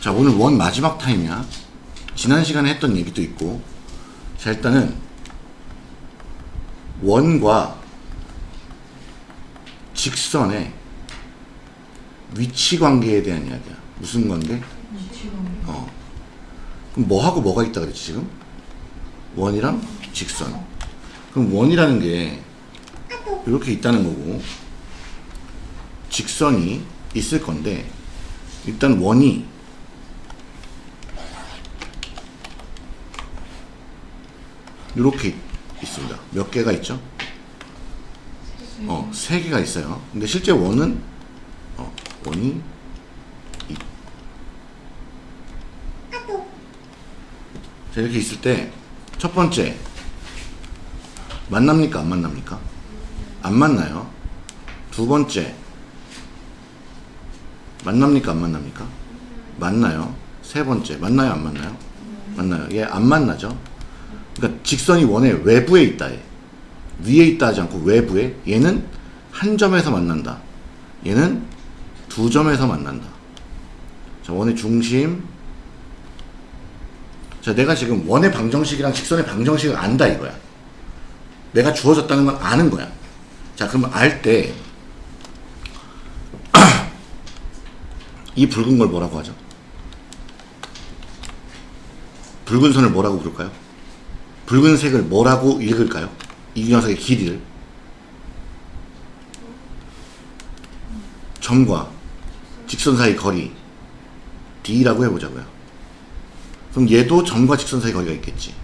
자 오늘 원 마지막 타임이야. 지난 시간에 했던 얘기도 있고. 자 일단은 원과 직선의 위치 관계에 대한 이야기야. 무슨 관계? 어. 그럼 뭐하고 뭐가 있다 그랬지 지금? 원이랑 직선. 그럼 원이라는 게 이렇게 있다는 거고 직선이 있을 건데 일단 원이 이렇게 있습니다. 몇 개가 있죠? 어, 세 개가 있어요. 근데 실제 원은 어, 원이 이. 자, 이렇게 있을 때 첫 번째 만납니까? 안 만납니까? 안 만나요. 두 번째 만납니까? 안 만납니까? 만나요. 세 번째 만나요? 안 만나요? 만나요. 얘 안 만나죠. 그러니까 직선이 원의 외부에 있다. 얘. 위에 있다 하지 않고 외부에 얘는 한 점에서 만난다. 얘는 두 점에서 만난다. 자, 원의 중심. 자, 내가 지금 원의 방정식이랑 직선의 방정식을 안다 이거야. 내가 주어졌다는 건 아는 거야. 자, 그럼 알 때 이 붉은 걸 뭐라고 하죠? 붉은 선을 뭐라고 부를까요? 붉은색을 뭐라고 읽을까요? 이 녀석의 길이를 점과 직선 사이 거리 D라고 해보자고요. 그럼 얘도 점과 직선 사이 거리가 있겠지.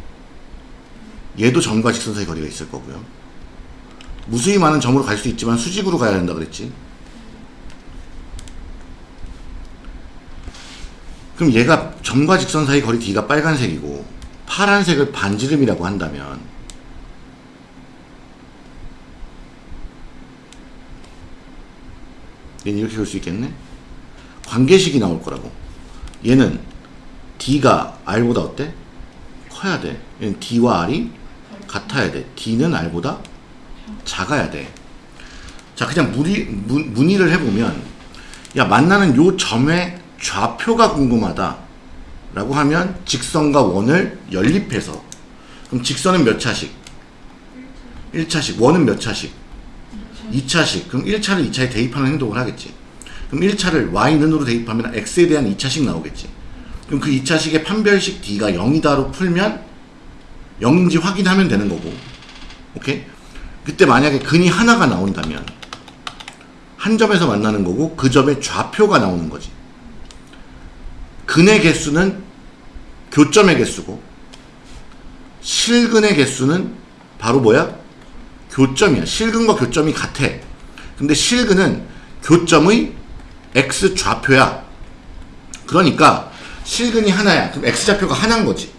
얘도 점과 직선 사이 거리가 있을 거고요. 무수히 많은 점으로 갈 수 있지만 수직으로 가야 된다 그랬지. 그럼 얘가 점과 직선 사이 거리 D가 빨간색이고 파란색을 반지름이라고 한다면 얘는 이렇게 볼 수 있겠네? 관계식이 나올 거라고. 얘는 D가 R보다 어때? 커야 돼. 얘는 D와 R이 같아야 돼. D는 R보다 작아야 돼. 자, 그냥 무리, 문, 문의를 해보면, 야, 만나는 요 점의 좌표가 궁금하다. 라고 하면 직선과 원을 연립해서 그럼 직선은 몇 차식? 1차식. 원은 몇 차식? 2차식. 그럼 1차를 2차에 대입하는 행동을 하겠지. 그럼 1차를 y는으로 대입하면 x에 대한 2차식 나오겠지. 그럼 그 2차식의 판별식 d가 0이다로 풀면 0인지 확인하면 되는 거고. 오케이? 그때 만약에 근이 하나가 나온다면 한 점에서 만나는 거고 그 점의 좌표가 나오는 거지. 근의 개수는 교점의 개수고 실근의 개수는 바로 뭐야? 교점이야. 실근과 교점이 같아. 근데 실근은 교점의 x 좌표야. 그러니까 실근이 하나야. 그럼 x 좌표가 하나인 거지.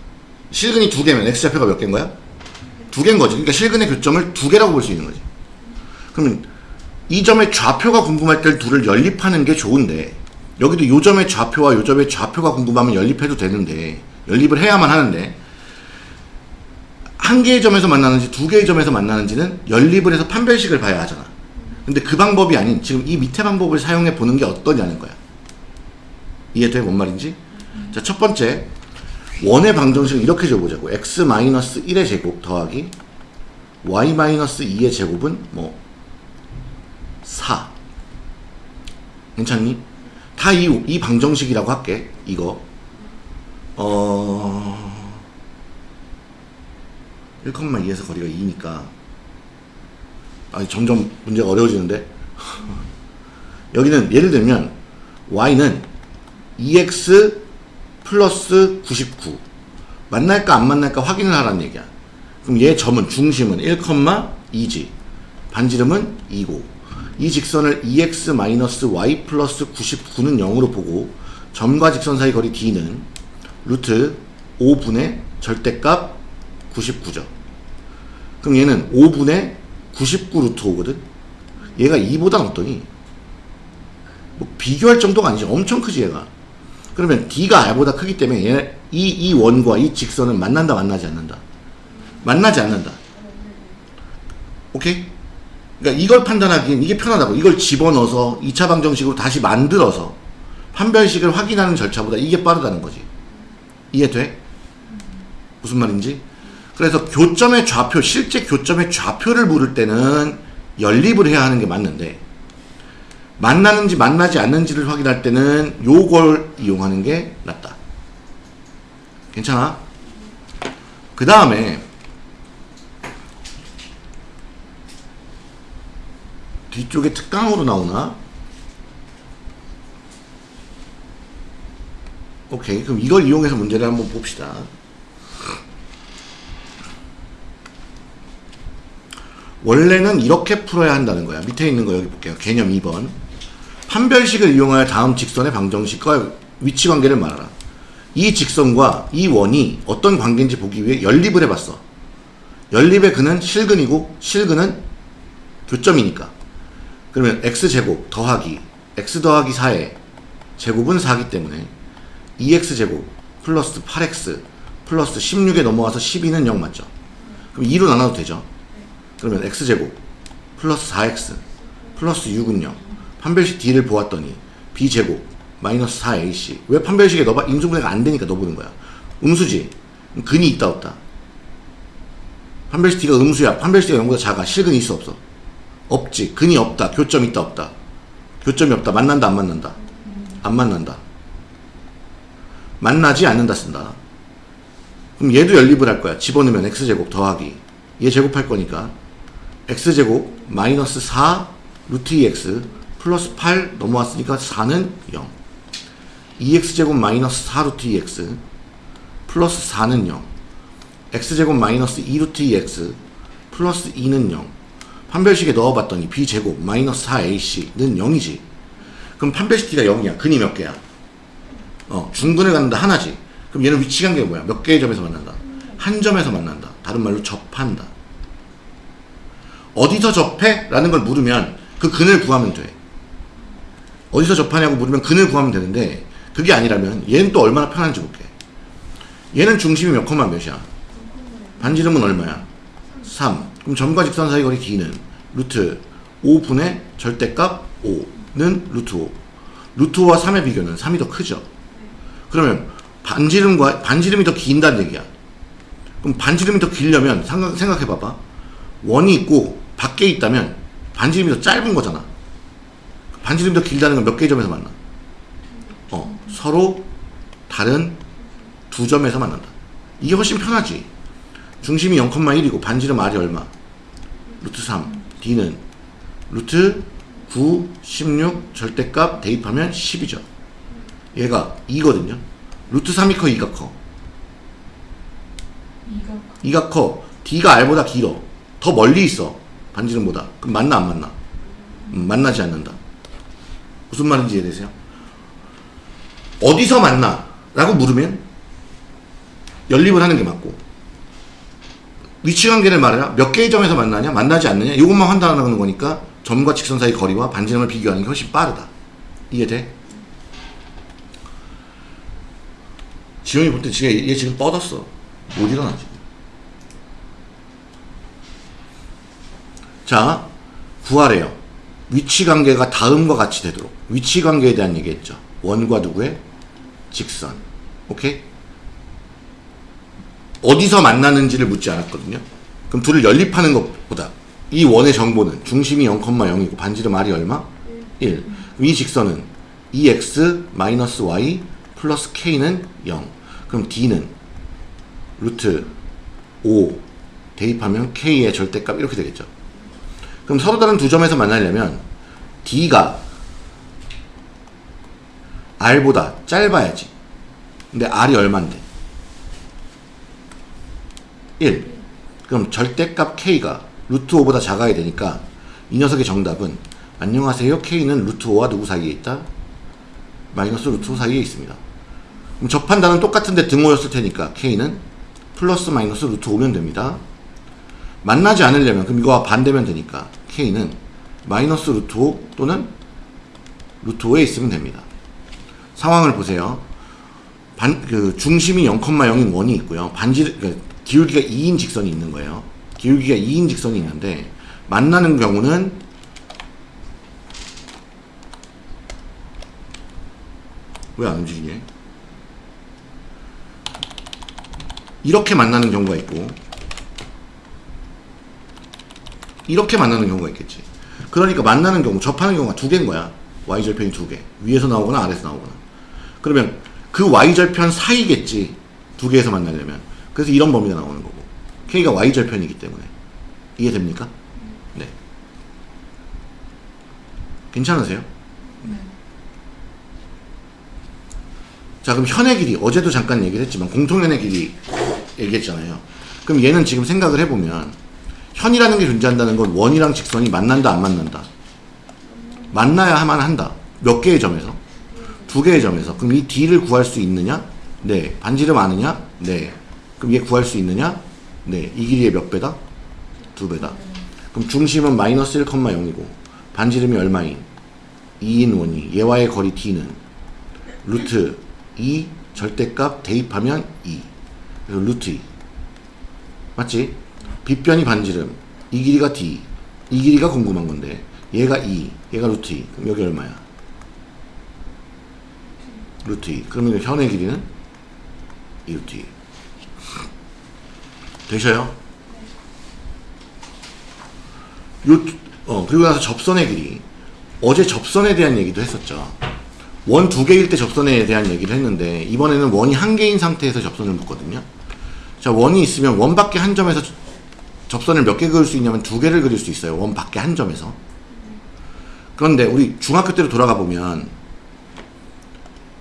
실근이 두 개면 x 좌표가 몇 개인 거야? 두 개인 거지. 그러니까 실근의 교점을 두 개라고 볼 수 있는 거지. 그러면 이 점의 좌표가 궁금할 때 둘을 연립하는 게 좋은데 여기도 요 점의 좌표와 요 점의 좌표가 궁금하면 연립해도 되는데 연립을 해야만 하는데 한 개의 점에서 만나는지 두 개의 점에서 만나는지는 연립을 해서 판별식을 봐야 하잖아 근데 그 방법이 아닌 지금 이 밑에 방법을 사용해 보는 게 어떠냐는 거야 이해돼? 뭔 말인지? 자 첫 번째 원의 방정식을 이렇게 줘보자고 x-1의 제곱 더하기 y-2의 제곱은 뭐 4 괜찮니? 다 이 이 방정식이라고 할게. 이거. 어. 1,2에서 거리가 2니까. 아, 점점 문제가 어려워지는데. 여기는 예를 들면 y는 2x 플러스 99 만날까 안 만날까 확인을 하라는 얘기야. 그럼 얘 점은 중심은 1,2지. 반지름은 2고 이 직선을 2x-y 플러스 99는 0으로 보고 점과 직선 사이 거리 d는 루트 5분의 절대값 99죠. 그럼 얘는 5분의 99 루트 5거든. 얘가 2보다 어떠니? 뭐 비교할 정도가 아니지. 엄청 크지 얘가. 그러면 d가 r보다 크기 때문에 얘, 이, 이 원과 이 직선은 만난다 만나지 않는다. 만나지 않는다. 오케이? 그러니까 이걸 판단하기엔 이게 편하다고. 이걸 집어넣어서 2차 방정식으로 다시 만들어서 판별식을 확인하는 절차보다 이게 빠르다는 거지. 이해돼? 무슨 말인지? 그래서 교점의 좌표, 실제 교점의 좌표를 물을 때는 연립을 해야 하는 게 맞는데 만나는지 만나지 않는지를 확인할 때는 요걸 이용하는 게 낫다. 괜찮아? 그 다음에 뒤쪽에 특강으로 나오나? 오케이 그럼 이걸 이용해서 문제를 한번 봅시다. 원래는 이렇게 풀어야 한다는 거야. 밑에 있는 거 여기 볼게요. 개념 2번. 판별식을 이용하여 다음 직선의 방정식과 위치 관계를 말하라. 이 직선과 이 원이 어떤 관계인지 보기 위해 연립을 해봤어. 연립의 근은 실근이고 실근은 교점이니까 그러면 x제곱 더하기 x 더하기 4의 제곱은 4기 때문에 2x제곱 플러스 8x 플러스 16에 넘어와서 12는 0 맞죠? 그럼 2로 나눠도 되죠? 그러면 x제곱 플러스 4x 플러스 6은 0 판별식 D를 보았더니 b제곱 마이너스 4ac 왜 판별식에 넣어봐? 인수분해가 안 되니까 넣어보는 거야 음수지? 근이 있다 없다? 판별식 D가 음수야 판별식 D가 0보다 작아 실근이 있어 없어? 없지. 근이 없다. 교점 있다 없다. 교점이 없다. 만난다 안 만난다? 안 만난다. 만나지 않는다 쓴다. 그럼 얘도 연립을 할 거야. 집어넣으면 x제곱 더하기. 얘 제곱할 거니까. X제곱 마이너스 4 루트 2x 플러스 8 넘어왔으니까 4는 0 2x제곱 마이너스 4 루트 2x 플러스 4는 0 x제곱 마이너스 2 루트 2x 플러스 2는 0 판별식에 넣어봤더니 b제곱 마이너스 4ac는 0이지. 그럼 판별식 D가 0이야. 근이 몇 개야? 어 중근을 갖는다 하나지. 그럼 얘는 위치 관계가 뭐야? 몇 개의 점에서 만난다? 한 점에서 만난다. 다른 말로 접한다. 어디서 접해? 라는 걸 물으면 그 근을 구하면 돼. 어디서 접하냐고 물으면 근을 구하면 되는데 그게 아니라면 얘는 또 얼마나 편한지 볼게. 얘는 중심이 몇 컴마 몇이야? 반지름은 얼마야? 3 그럼 점과 직선 사이 거리 d는 루트 5분의 절대값 5는 루트 5 루트 5와 3의 비교는 3이 더 크죠. 그러면 반지름과 반지름이 더 긴다는 얘기야. 그럼 반지름이 더 길려면 생각, 생각해 봐봐. 원이 있고 밖에 있다면 반지름이 더 짧은 거잖아. 반지름이 더 길다는 건 몇 개의 점에서 만나? 어 서로 다른 두 점에서 만난다. 이게 훨씬 편하지. 중심이 0,1이고 반지름 R이 얼마 루트 3 D는 루트 9 16 절대값 대입하면 10이죠. 얘가 2거든요. 루트 3이 커 2가 커? 2가 커. D가 R보다 길어. 더 멀리 있어 반지름보다. 그럼 만나 안 만나? 음, 만나지 않는다. 무슨 말인지 이해되세요? 어디서 만나? 라고 물으면 연립을 하는 게 맞고 위치관계를 말해라 몇 개의 점에서 만나냐? 만나지 않느냐? 이것만 판단하는 거니까 점과 직선 사이 거리와 반지름을 비교하는 게 훨씬 빠르다. 이해돼? 지용이 볼때 지금 얘 지금 뻗었어. 못 일어나 지금 자 구하래요. 위치관계가 다음과 같이 되도록. 위치관계에 대한 얘기했죠. 원과 누구의? 직선. 오케이 어디서 만나는지를 묻지 않았거든요. 그럼 둘을 연립하는 것보다 이 원의 정보는 중심이 0,0이고 반지름 R이 얼마? 1. 그럼 이 직선은 2x-y 플러스 k는 0 그럼 d는 루트 5 대입하면 k의 절대값 이렇게 되겠죠. 그럼 서로 다른 두 점에서 만나려면 d가 r보다 짧아야지. 근데 r이 얼만데 1 그럼 절대값 k가 루트 5보다 작아야 되니까 이 녀석의 정답은 안녕하세요 k는 루트 5와 누구 사이에 있다? 마이너스 루트 5 사이에 있습니다. 그럼 접한다는 똑같은데 등호였을 테니까 k는 플러스 마이너스 루트 5면 됩니다. 만나지 않으려면 그럼 이거와 반대면 되니까 k는 마이너스 루트 5 또는 루트 5에 있으면 됩니다. 상황을 보세요. 반, 그 중심이 0,0인 원이 있고요. 반지, 그 기울기가 2인 직선이 있는 거예요. 기울기가 2인 직선이 있는데 만나는 경우는 왜 안 움직이냐? 이렇게 만나는 경우가 있고 이렇게 만나는 경우가 있겠지. 그러니까 만나는 경우, 접하는 경우가 두 개인 거야. y절편이 두 개. 위에서 나오거나 아래에서 나오거나. 그러면 그 y절편 사이겠지. 두 개에서 만나려면. 그래서 이런 범위가 나오는 거고. k가 y절편이기 때문에. 이해됩니까? 네. 괜찮으세요? 자, 그럼 현의 길이, 어제도 잠깐 얘기를 했지만, 공통현의 길이 얘기했잖아요. 그럼 얘는 지금 생각을 해보면, 현이라는 게 존재한다는 건 원이랑 직선이 만난다, 안 만난다? 만나야만 한다. 몇 개의 점에서? 두 개의 점에서. 그럼 이 D를 구할 수 있느냐? 네. 반지름 아느냐? 네. 그럼 얘 구할 수 있느냐? 네. 이 길이의 몇 배다? 두 배다. 그럼 중심은 마이너스 1,0이고, 반지름이 얼마인? 2인 원이. 얘와의 거리 D는 루트 2 절대값 대입하면 2. 그래서 루트 2. 맞지? 빗변이 반지름. 이 길이가 D. 이 길이가 궁금한 건데. 얘가 2. 얘가 루트 2. 그럼 여기 얼마야? 루트 2. 그러면 현의 길이는 2 루트 2. 되셔요? 요, 어, 그리고 나서 접선의 길이. 어제 접선에 대한 얘기도 했었죠. 원 두 개일 때 접선에 대한 얘기를 했는데, 이번에는 원이 한 개인 상태에서 접선을 묶거든요. 자, 원이 있으면 원 밖에 한 점에서 접선을 몇 개 그릴 수 있냐면 두 개를 그릴 수 있어요. 원 밖에 한 점에서. 그런데 우리 중학교 때로 돌아가 보면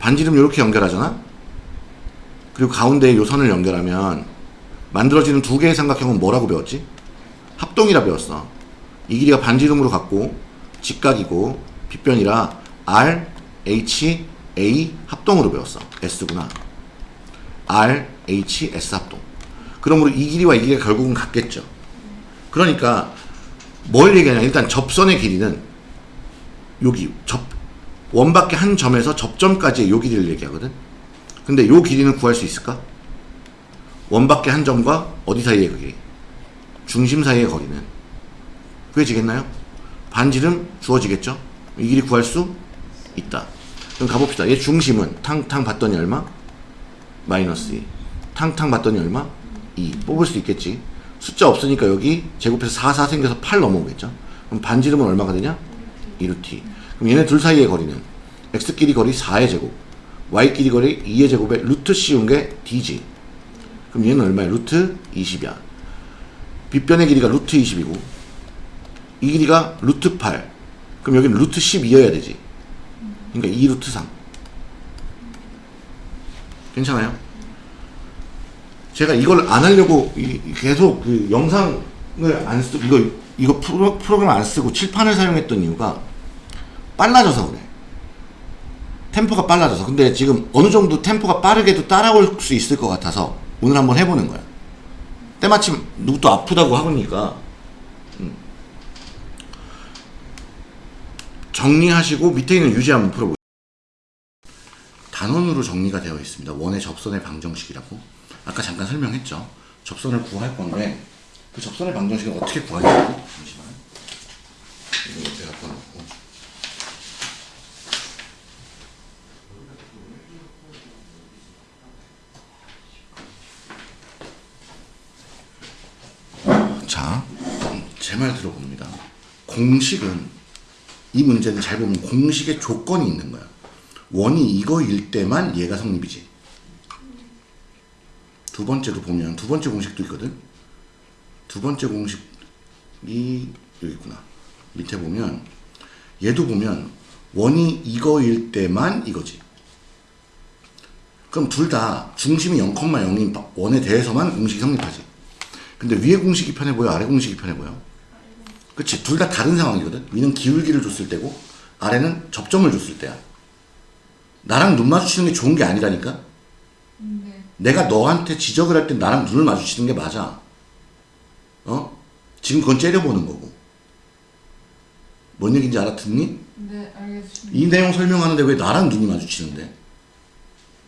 반지름 이렇게 연결하잖아? 그리고 가운데에 요 선을 연결하면 만들어지는 두 개의 삼각형은 뭐라고 배웠지? 합동이라 배웠어. 이 길이가 반지름으로 갖고 직각이고 빗변이라 R, H, A 합동으로 배웠어. S구나. R, H, S 합동. 그러므로 이 길이와 이 길이가 결국은 같겠죠. 그러니까 뭘 얘기하냐 일단 접선의 길이는 여기 접 원밖에 한 점에서 접점까지의 요 길이를 얘기하거든. 근데 요 길이는 구할 수 있을까? 원밖에 한 점과 어디 사이의 그게 중심 사이의 거리는 구해지겠나요? 반지름 주어지겠죠? 이 길이 구할 수 있다. 그럼 가봅시다. 얘 중심은 탕탕 봤더니 얼마? 마이너스 2. 탕탕 봤더니 얼마? 2. 뽑을 수 있겠지. 숫자 없으니까 여기 제곱해서 4, 4 생겨서 8 넘어오겠죠. 그럼 반지름은 얼마가 되냐? 2루트. 그럼 얘네 둘 사이의 거리는 x끼리 거리 4의 제곱, y끼리 거리 2의 제곱에 루트 씌운 게 d지. 그럼 얘는 얼마야? 루트 20이야. 빗변의 길이가 루트 20이고 이 길이가 루트 8. 그럼 여기는 루트 12여야 되지. 그러니까 2 루트 3. 괜찮아요? 제가 이걸 안 하려고 이- 계속 그 영상을 안 쓰고 이거 이거 프로, 프로그램 안 쓰고 칠판을 사용했던 이유가 빨라져서 그래. 템포가 빨라져서. 근데 지금 어느 정도 템포가 빠르게도 따라올 수 있을 것 같아서 오늘 한번 해보는 거야. 때마침 누구 또 아프다고 하니까 음. 정리하시고 밑에 있는 유지 한번 풀어보세요. 단원으로 정리가 되어 있습니다. 원의 접선의 방정식이라고. 아까 잠깐 설명했죠. 접선을 구할 건데 그 접선의 방정식을 어떻게 구하냐고. 잠시만. 이거 옆에 갖다 놓고. 자, 제말 들어봅니다. 공식은 이 문제는 잘 보면 공식의 조건이 있는 거야. 원이 이거일 때만 얘가 성립이지. 두 번째로 보면 두 번째 공식도 있거든. 두 번째 공식이 여기 있구나. 밑에 보면 얘도 보면 원이 이거일 때만 이거지. 그럼 둘 다 중심이 0,0인 원에 대해서만 공식이 성립하지. 근데 위에 공식이 편해 보여? 아래 공식이 편해 보여? 그치? 둘 다 다른 상황이거든? 위는 기울기를 줬을 때고, 아래는 접점을 줬을 때야. 나랑 눈 마주치는 게 좋은 게 아니라니까? 네. 내가 너한테 지적을 할 때 나랑 눈을 마주치는 게 맞아. 어? 지금 그건 째려보는 거고. 뭔 얘기인지 알아듣니? 네, 알겠습니다. 이 내용 설명하는데 왜 나랑 눈이 마주치는데?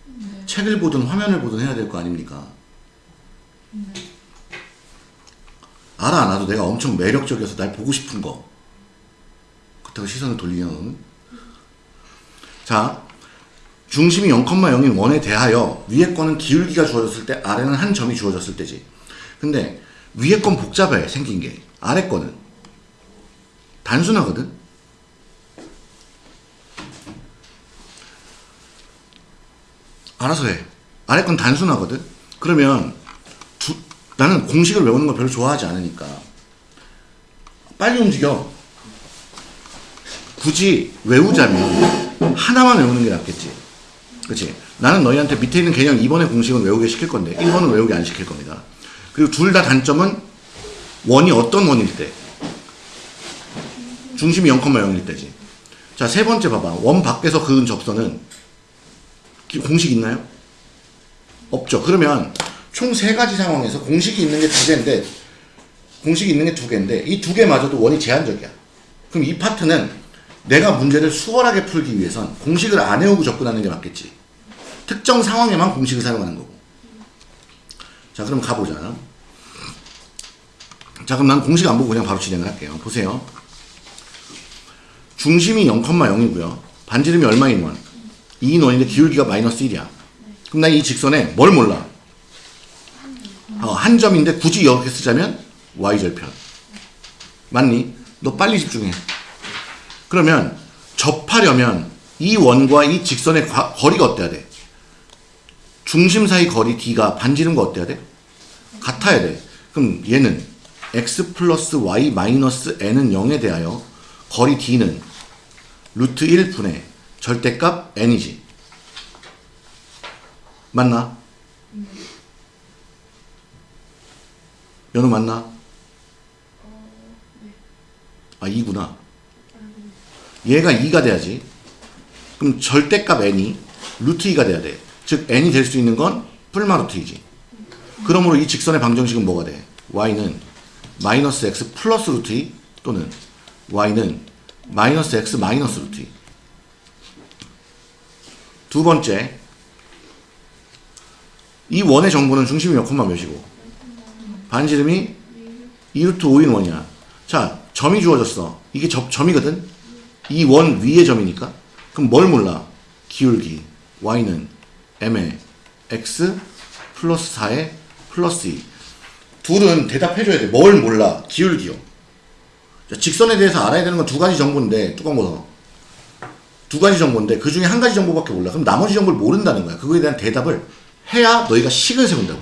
네. 책을 보든 화면을 보든 해야 될 거 아닙니까? 알아 안 알아도 내가 엄청 매력적이어서 날 보고 싶은 거. 그렇다고 시선을 돌리냐 너는? 자, 중심이 0,0인 원에 대하여 위에 거는 기울기가 주어졌을 때 아래는 한 점이 주어졌을 때지. 근데 위에 건 복잡해 생긴 게 아래 거는 단순하거든. 알아서 해. 아래 건 단순하거든. 그러면 두, 나는 공식을 외우는 거 별로 좋아하지 않으니까 빨리 움직여. 굳이 외우자면 하나만 외우는 게 낫겠지. 그치? 나는 너희한테 밑에 있는 개념 2번의 공식은 외우게 시킬 건데 1번은 외우게 안 시킬 겁니다. 그리고 둘 다 단점은 원이 어떤 원일 때? 중심이 0,0일 때지. 자, 세 번째 봐봐. 원 밖에서 그은 접선은 기- 공식 있나요? 없죠. 그러면 총 세 가지 상황에서 공식이 있는 게 두 개인데 공식이 있는 게 두 개인데 이 두 개마저도 원이 제한적이야. 그럼 이 파트는 내가 문제를 수월하게 풀기 위해선 공식을 안 외우고 접근하는 게 맞겠지. 특정 상황에만 공식을 사용하는 거고. 자, 그럼 가보자. 자, 그럼 난 공식 안 보고 그냥 바로 진행을 할게요. 보세요. 중심이 0,0이고요. 반지름이 얼마인 원? 2인 원인데 기울기가 마이너스 1이야. 그럼 나이 직선에 뭘 몰라? 어, 한 점인데 굳이 이렇게 쓰자면 y절편. 맞니? 너 빨리 집중해. 그러면 접하려면 이 원과 이 직선의 과- 거리가 어때야 돼? 중심 사이 거리 d가 반지름과 어때야 돼? 같아야 돼. 그럼 얘는 x 플러스 y 마이너스 n은 0에 대하여 거리 d는 루트 1분의 절대값 n이지. 맞나? 연우 맞나? 아 2구나. 얘가 2가 돼야지. 그럼 절대값 n이 루트 2가 돼야 돼. 즉 n이 될 수 있는 건 풀마 루트 2지. 그러므로 이 직선의 방정식은 뭐가 돼? y는 마이너스 x 플러스 루트 2 또는 y는 마이너스 x 마이너스 루트 2. 두 번째, 이 원의 정보는 중심이 몇 콤마 몇이고 반지름이 2루트 5인 원이야. 자, 점이 주어졌어. 이게 점, 점이거든? 이 원 위의 점이니까. 그럼 뭘 몰라? 기울기. y는 m에 x 플러스 4에 플러스 2. 둘은 대답해줘야 돼. 뭘 몰라? 기울기요. 자, 직선에 대해서 알아야 되는 건 두 가지 정보인데, 뚜껑 벗어. 두 가지 정보인데, 그 중에 한 가지 정보밖에 몰라. 그럼 나머지 정보를 모른다는 거야. 그거에 대한 대답을 해야 너희가 식을 세운다고.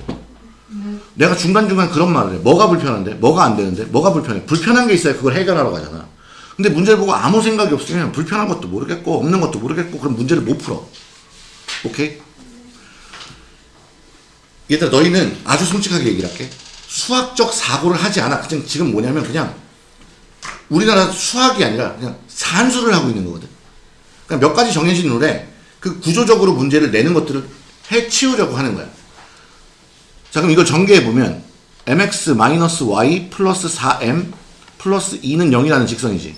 내가 중간중간 그런 말을 해. 뭐가 불편한데? 뭐가 안 되는데? 뭐가 불편해? 불편한 게 있어야 그걸 해결하러 가잖아. 근데 문제를 보고 아무 생각이 없으면 불편한 것도 모르겠고, 없는 것도 모르겠고, 그럼 문제를 못 풀어. 오케이? 얘들아, 너희는 아주 솔직하게 얘기를 할게. 수학적 사고를 하지 않아. 그냥 지금 뭐냐면 그냥 우리나라 수학이 아니라 그냥 산수를 하고 있는 거거든. 그러니까 몇 가지 정해진 룰에 그 구조적으로 문제를 내는 것들을 해치우려고 하는 거야. 자, 그럼 이걸 전개해 보면 mx-y 플러스 4m 플러스 2는 0이라는 직선이지.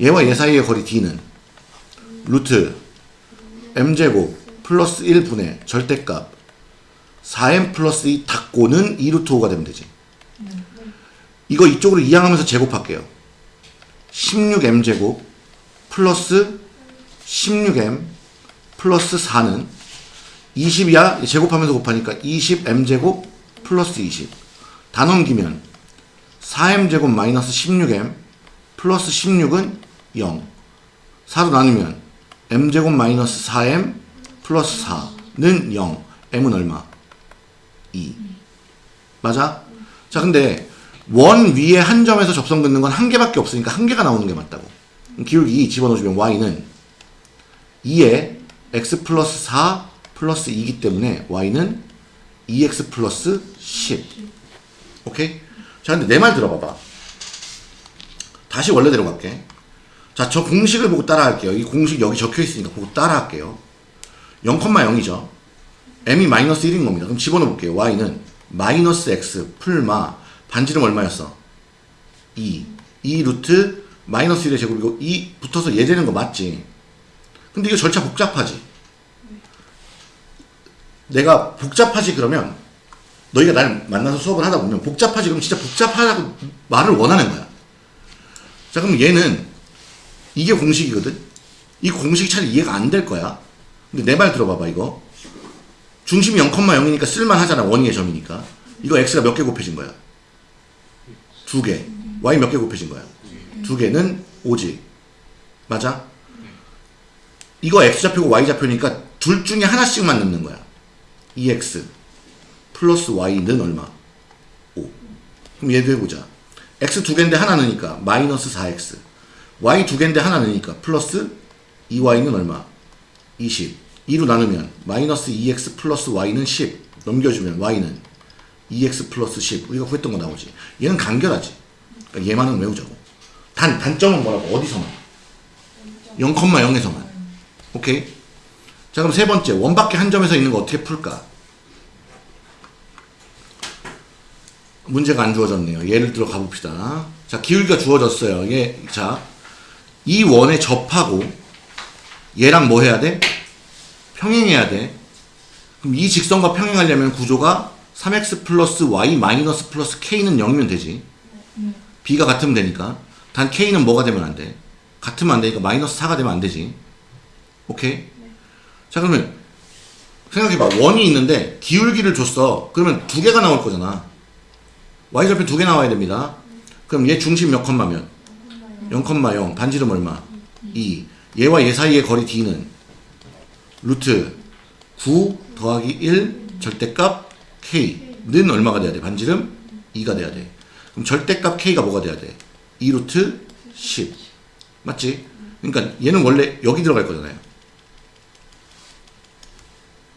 얘와 얘 사이의 거리 d는 루트 m제곱 플러스 1분의 절대값 4m 플러스 2 닫고는 2루트 5가 되면 되지. 이거 이쪽으로 이항하면서 제곱할게요. 16m제곱 플러스 16m 플러스 4는 20이야 제곱하면서 곱하니까 20m제곱 플러스 20. 다 넘기면 4m제곱 마이너스 16m 플러스 16은 0. 4로 나누면 m제곱 마이너스 4m 플러스 4는 0. m은 얼마? 2. 맞아? 자, 근데 원 위에 한 점에서 접선 긋는 건 한 개밖에 없으니까 한 개가 나오는 게 맞다고. 기울기 2 집어넣어주면 y는 2에 x 플러스 4 플러스 2이기 때문에 y는 2x 플러스 10. 오케이? 자, 근데 내 말 들어봐봐. 다시 원래대로 갈게. 자, 저 공식을 보고 따라할게요. 이 공식 여기 적혀 있으니까 보고 따라할게요. 0,0이죠. m이 마이너스 1인 겁니다. 그럼 집어넣어 볼게요. y는 마이너스 x 풀마 반지름 얼마였어? 2. 2 루트 마이너스 1의 제곱이고 2 붙어서 얘 되는 거 맞지? 근데 이거 절차 복잡하지? 내가 복잡하지 그러면 너희가 날 만나서 수업을 하다 보면 복잡하지 그럼 진짜 복잡하다고 말을 원하는 거야. 자 그럼 얘는 이게 공식이거든. 이 공식이 잘 이해가 안 될 거야. 근데 내 말 들어봐봐 이거 중심이 0,0이니까 쓸만하잖아 원위의 점이니까 이거 x가 몇 개 곱해진 거야? 두 개. y 몇 개 곱해진 거야? 두 개는 5지. 맞아? 이거 x좌표고 y좌표니까 둘 중에 하나씩만 넣는 거야. 2x 플러스 y는 얼마? 5. 그럼 얘도 해보자. x 두 개인데 하나 넣으니까 마이너스 4x. y 두 개인데 하나 넣으니까 플러스 2y는 얼마? 20. 2로 나누면 마이너스 2x 플러스 y는 10. 넘겨주면 y는 2x 플러스 10. 우리가 구했던 거 나오지. 얘는 간결하지. 그러니까 얘만은 외우자고. 단, 단점은 뭐라고? 어디서만? 0,0에서만. 오케이? 자, 그럼 세 번째. 원밖에 한 점에서 있는 거 어떻게 풀까? 문제가 안 주어졌네요. 예를 들어 가봅시다. 자, 기울기가 주어졌어요. 예, 자, 이 원에 접하고 얘랑 뭐 해야 돼? 평행해야 돼. 그럼 이 직선과 평행하려면 구조가 3x 플러스 y 마이너스 플러스 k는 0이면 되지. b가 같으면 되니까. 단 k는 뭐가 되면 안 돼? 같으면 안 되니까 마이너스 4가 되면 안 되지. 오케이? 자, 그러면 생각해봐. 원이 있는데 기울기를 줬어. 그러면 두 개가 나올 거잖아. Y좌표 두개 나와야 됩니다. 그럼 얘 중심 몇 컴마면? 0,0 반지름 얼마? 2 얘와 얘 사이의 거리 d는 루트 9 더하기 1 절대값 k는 얼마가 돼야 돼? 반지름 2가 돼야 돼. 그럼 절대값 k가 뭐가 돼야 돼? 2 루트 10 맞지? 그러니까 얘는 원래 여기 들어갈 거잖아요.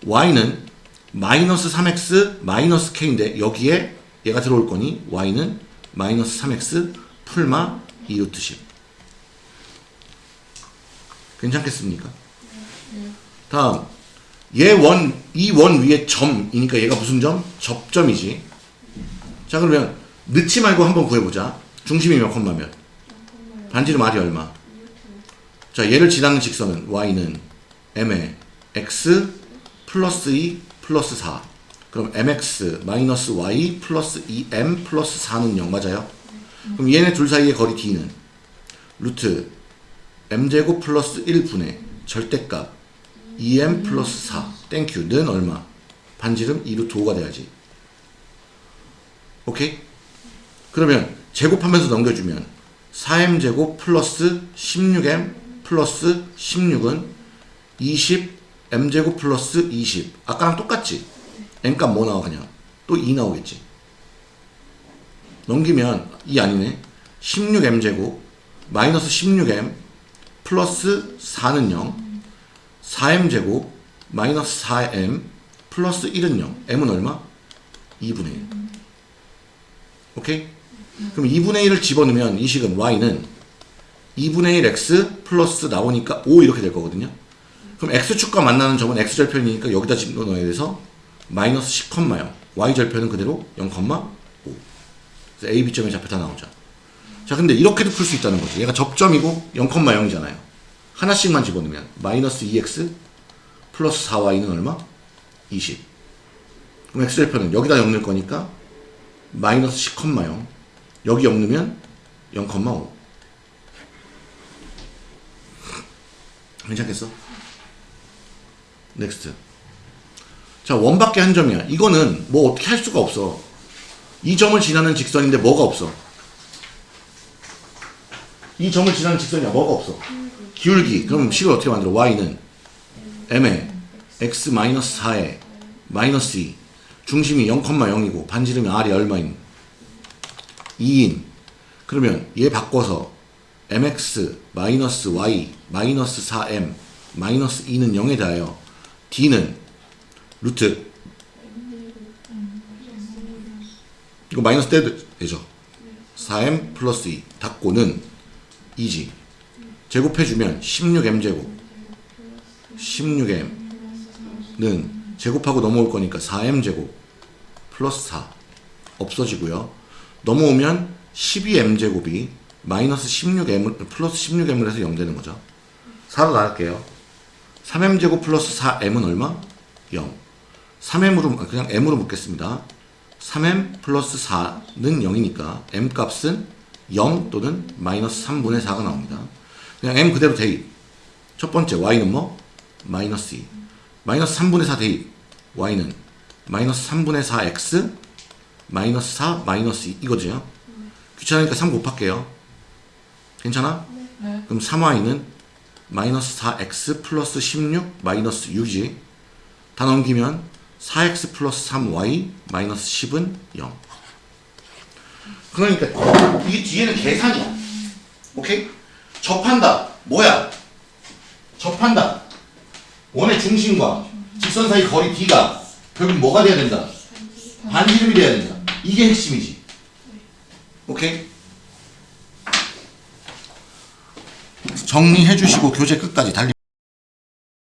y는 마이너스 3x 마이너스 k인데 여기에 얘가 들어올 거니 y는 마이너스 3x 풀마 2 루트 10 괜찮겠습니까? 다음. 얘 원, 이 원 위에 점이니까 얘가 무슨 점? 접점이지. 자 그러면 넣지 말고 한번 구해보자. 중심이 몇 콤마 몇? 반지름 r이 얼마? 자 얘를 지나는 직선은 y는 m에 x 플러스 2 플러스 4 그럼 mx 마이너스 y 플러스 2m 플러스 4는 0 맞아요? 그럼 얘네 둘 사이의 거리 d는 루트 m제곱 플러스 1분의 절대값 2m 플러스 4 thank you는 얼마? 반지름 2 루트 5가 돼야지 오케이? 그러면 제곱하면서 넘겨주면 4m제곱 플러스 16m 플러스 16은 20 m제곱 플러스 20 아까랑 똑같지? N값 뭐 나와 그냥? 또 2 나오겠지. 넘기면 2 아니네. 16m제곱 마이너스 16m 플러스 4는 0 4m제곱 마이너스 4m 플러스 1은 0 m은 얼마? 2분의 1 오케이? 그럼 2분의 1을 집어넣으면 이 식은 y는 2분의 1 x 플러스 나오니까 5 이렇게 될 거거든요. 그럼 x축과 만나는 점은 x절편이니까 여기다 집어넣어야 돼서 마이너스 10,0 y절편은 그대로 0,5 그래서 a, b점의 좌표 다 나오죠. 자 근데 이렇게도 풀 수 있다는 거죠 얘가 접점이고 0,0이잖아요. 하나씩만 집어넣으면 마이너스 2x 플러스 4y는 얼마? 20 그럼 x절편은 여기다 0 넣을 거니까 마이너스 10,0 여기 0 넣으면 0,5 괜찮겠어? next 자 원밖에 한 점이야. 이거는 뭐 어떻게 할 수가 없어. 이 점을 지나는 직선인데 뭐가 없어? 이 점을 지나는 직선이야. 뭐가 없어? 기울기. 그럼 식을 어떻게 만들어? y는 m에 x 마이너스 4에 마이너스 2 중심이 0,0이고 반지름이 r이 얼마인? 2인. 그러면 얘 바꿔서 mx 마이너스 y 마이너스 4m 마이너스 2는 0에 대하여 d는 루트. 이거 마이너스 떼도 되죠? 4m 플러스 2 닫고는 2지. 제곱해주면 16m제곱. 16m는 제곱하고 넘어올 거니까 4m제곱 플러스 4 없어지고요. 넘어오면 12m제곱이 마이너스 16m 플러스 16m을 해서 0 되는 거죠. 4로 나갈게요. 3m제곱 플러스 4m은 얼마? 0 3m으로 그냥 m으로 묻겠습니다. 3m 플러스 4는 0이니까 m 값은 0 또는 마이너스 3분의 4가 나옵니다. 그냥 m 그대로 대입. 첫 번째 y는 뭐? 마이너스 2 마이너스 3분의 4 대입. y는 마이너스 3분의 4x 마이너스 4 마이너스 2 이거죠? 귀찮으니까 3 곱할게요. 괜찮아? 네. 그럼 3y는 마이너스 4x 플러스 16 마이너스 6이지. 다 넘기면 4x 플러스 3y 마이너스 10은 0 그러니까 이게 뒤에는 계산이야 오케이? 접한다 뭐야? 접한다 원의 중심과 직선 사이 거리 d가 결국 뭐가 돼야 된다? 반지름이 돼야 된다 이게 핵심이지 오케이? 정리해 주시고 교재 끝까지 달리